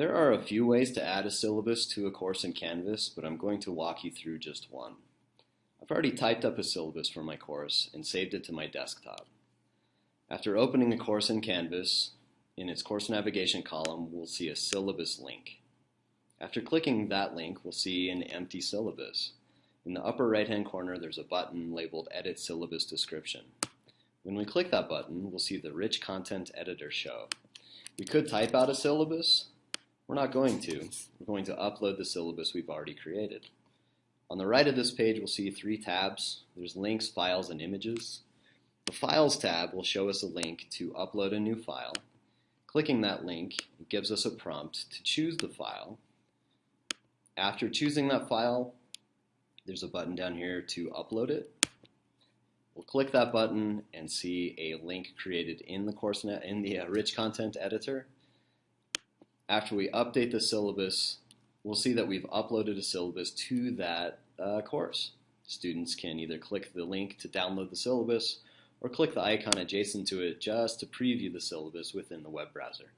There are a few ways to add a syllabus to a course in Canvas, but I'm going to walk you through just one. I've already typed up a syllabus for my course and saved it to my desktop. After opening a course in Canvas, in its course navigation column, we'll see a syllabus link. After clicking that link, we'll see an empty syllabus. In the upper right-hand corner, there's a button labeled Edit Syllabus Description. When we click that button, we'll see the Rich Content Editor show. We could type out a syllabus. We're not going to. We're going to upload the syllabus we've already created. On the right of this page, we'll see three tabs. There's links, files, and images. The Files tab will show us a link to upload a new file. Clicking that link gives us a prompt to choose the file. After choosing that file, there's a button down here to upload it. We'll click that button and see a link created in the CourseNet in the uh, rich content editor. After we update the syllabus, we'll see that we've uploaded a syllabus to that uh, course. Students can either click the link to download the syllabus or click the icon adjacent to it just to preview the syllabus within the web browser.